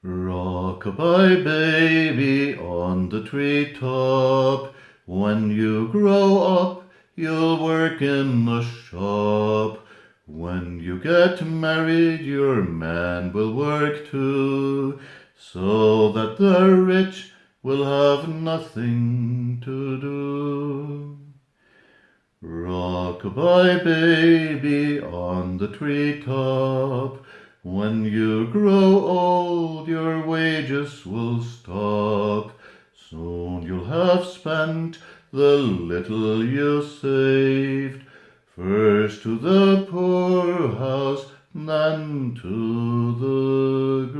Rock-a-bye baby on the tree top, When you grow up you'll work in the shop. When you get married your man will work too, So that the rich will have nothing to do. Rock-a-bye baby on the tree top, When you grow old your wages will stop, Soon you'll have spent the little you saved, First to the poor house, then to the